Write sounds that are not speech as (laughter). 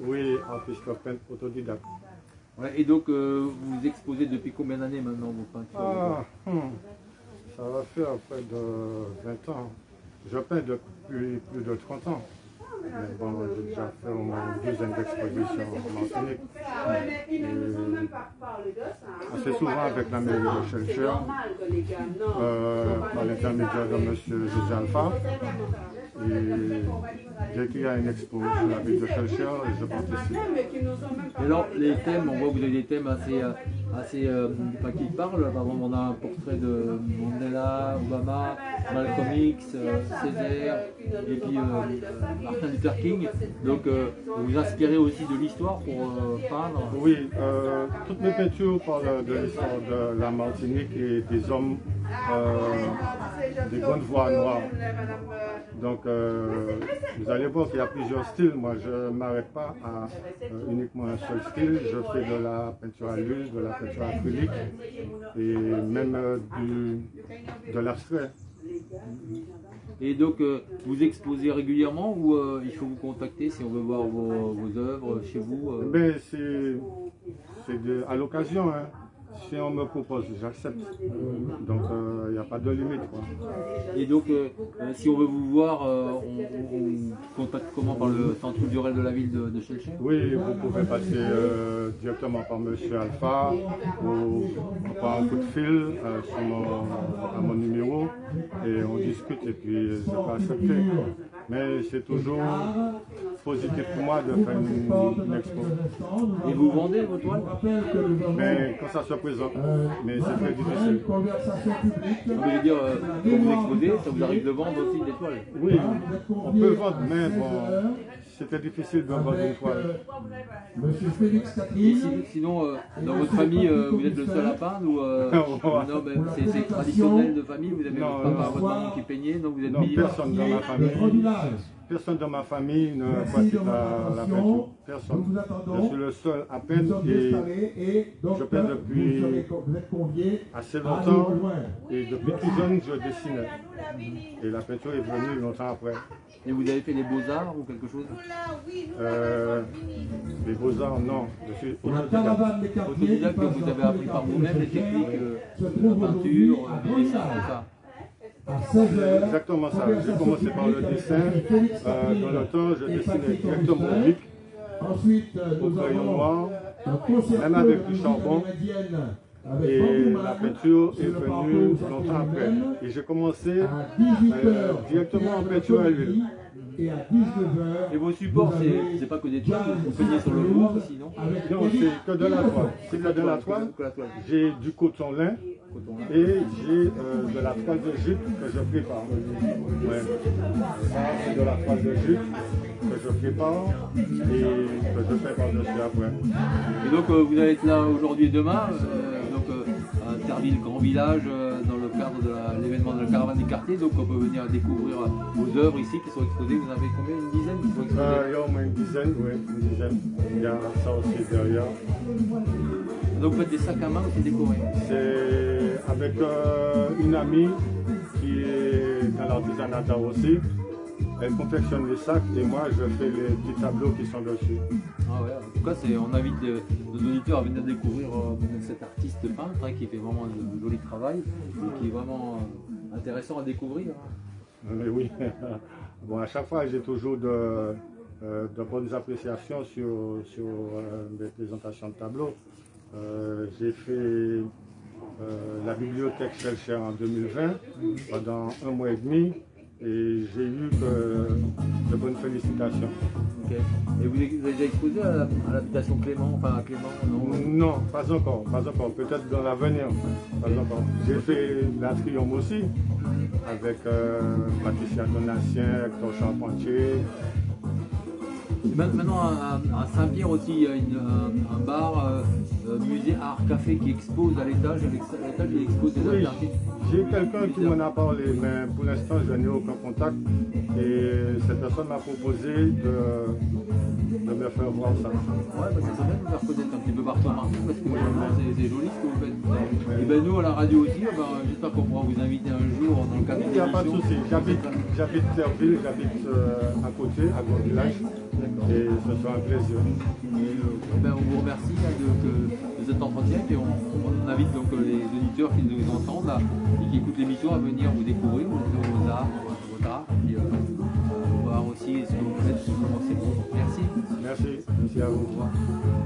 Oui, artiste peintre autodidacte. Ouais, et donc, euh, vous exposez depuis combien d'années maintenant vos peintures Ah, hmm, ça va faire près de 20 ans. Je peins depuis plus de 30 ans. Mais bon, j'ai déjà fait au moins une dizaine d'expositions en Martinique. Assez souvent avec la mairie de Chelcher, euh, par l'intermédiaire de M. José Alpha. Et dès qu'il y a une expo sur la ville de Chelcher, je participe. Et alors, les thèmes, on voit que vous avez des thèmes assez, euh, assez euh, pas qui parlent. Par exemple, on a un portrait de Mandela, Obama, Malcolm X, euh, Césaire, et puis Martin Luther King. Donc, euh, vous vous inspirez aussi de l'histoire pour euh, peindre. Oui, euh, toutes mes peintures parlent de l'histoire de la Martinique et des hommes, euh, des grandes voix noires. Donc, euh, vous allez voir qu'il y a plusieurs styles. Moi, je ne m'arrête pas à uniquement un seul style. Je fais de la peinture à l'huile, de la peinture acrylique et même de l'abstrait. Et donc, euh, vous exposez régulièrement ou euh, il faut vous contacter si on veut voir vos, œuvres chez vous euh Ben, c'est à l'occasion. hein. Si on me propose, j'accepte. Donc, il n'y a pas de limite. Quoi. Et donc, euh, euh, si on veut vous voir, euh, on, on- on contacte comment Par le centre culturel de la ville de, de Oui, vous pouvez passer euh, directement par Monsieur Alpha ou par un coup de fil euh, sur mon, à mon numéro et on discute et puis je peux accepter. Mais c'est toujours positif pour moi de faire une, une expo. Et vous vendez vos toiles Mais quand ça se présente, mais c'est très difficile. Mais Je veux dire, euh, quand vous exposez, ça vous arrive de vendre aussi des toiles Oui, on peut vendre, mais bon, c'était difficile de vendre une toile. Monsieur Félix Et Catherine. si- sinon, euh, dans votre famille, euh, vous êtes le seul à peindre ou euh, (laughs) non, c'est- traditionnel de famille Vous avez Non, votre papa, votre maman qui peignait, donc vous êtes Non, personne dans ma Le famille. Personne dans ma famille ne pratique la, la peinture. Nous Personne. vous Je suis le seul à peindre et donc je peins depuis vous, serez, vous êtes conviés assez longtemps. Et depuis tout jeune, je dessinais. Et la peinture est venue longtemps après. Et vous avez fait les beaux-arts ou quelque chose? Euh, les beaux-arts, non. Je suis La autodidacte. passe vous avez les appris par vous-même les techniques euh, trouve peinture, tout ça. À 16h. Exactement ça. J'ai commencé par le dessin. Euh, dans le temps, je dessinais directement au bic, au crayon noir. même avec du charbon. Et la peinture est venue longtemps après. Et j'ai commencé À 18h, Euh, directement en peinture à l'huile. Et à 19h, Et vos supports, c'est pas que des toiles, vous peignez sur le bois aussi, non Non, c'est que de la toile. C'est que de la toile. Que la toile. J'ai du coton lin et j'ai euh, de la toile de jute que je prépare. Ouais. Ça, c'est de la toile de jute que je prépare et que je fais par-dessus après. Et donc euh, vous allez être là aujourd'hui et demain, euh, donc euh, à Terville Grand Village, euh, cadre de l'événement de la caravane des quartiers. Donc on peut venir découvrir euh, vos œuvres ici qui sont exposées. Vous en avez combien? Une dizaine qui sont exposées? Euh, il y a au moins une dizaine, oui, une dizaine. Il y a ça aussi derrière. Donc vous faites des sacs à main aussi décorés. C'est avec euh, une amie qui est dans l'artisanat aussi. Elle confectionne les sacs et moi je fais les petits tableaux qui sont dessus. Ah ouais, en tout cas, on invite euh, nos auditeurs à venir découvrir euh, cet artiste peintre hein, qui fait vraiment de, joli travail et qui est vraiment euh, intéressant à découvrir. hein. Mais oui, (laughs) bon, à chaque fois j'ai toujours de, euh, de bonnes appréciations sur, sur euh, mes présentations de tableaux. Euh, j'ai fait euh, la bibliothèque Chelcher en 2020 pendant un mois et demi et j'ai eu que de bonnes félicitations. Et vous, avez déjà exposé à l'habitation Clément, enfin à Clément, non? Non, pas encore, pas encore. Peut-être dans l'avenir. Pas encore. J'ai fait la Triomphe aussi avec euh, Patricia Donatien, Hector Charpentier. Ma- Maintenant, à, à Saint-Pierre aussi, il y a une- un, un bar, euh, euh, musée art café qui expose à l'étage. À l'étage, il expose des Oui, j'ai quelqu'un qui m'en a parlé, mais pour l'instant, je n'ai aucun contact. Et cette personne m'a proposé de, de me leur faire voir ça. Ouais, bah, ça serait bien de nous faire connaître un petit peu partout en Martinique parce que c'est c'est joli ce que vous faites. Et ben nous à la radio aussi, eh ben, j'espère qu'on pourra vous inviter un jour dans le cadre Il d'une n'y a pas de souci. J'habite, Terville, j'habite euh, à côté, à Grand Village. Et ce sera un plaisir. Eh ben, on vous remercie de, de cet entretien et on, invite donc euh, les auditeurs qui nous entendent et qui écoutent l'émission à venir vous découvrir vos arts, votre art, et puis, euh, voir aussi